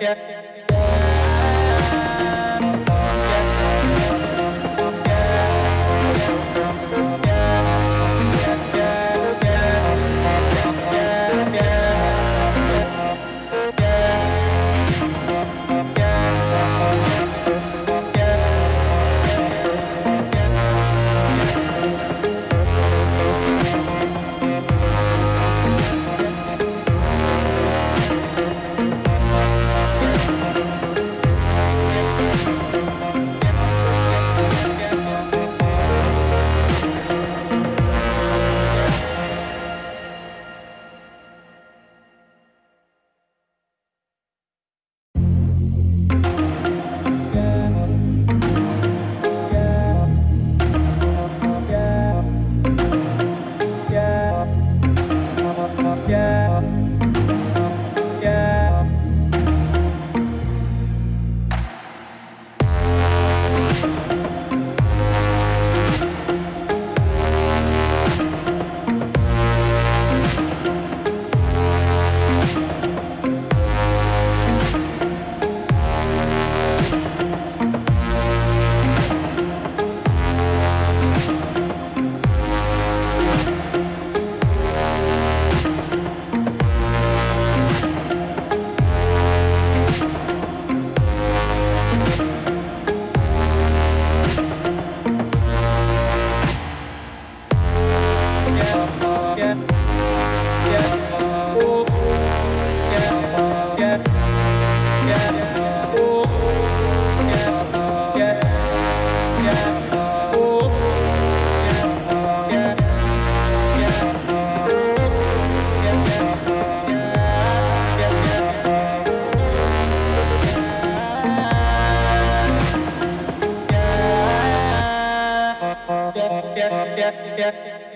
yeah, yeah. yeah, yeah. yeah.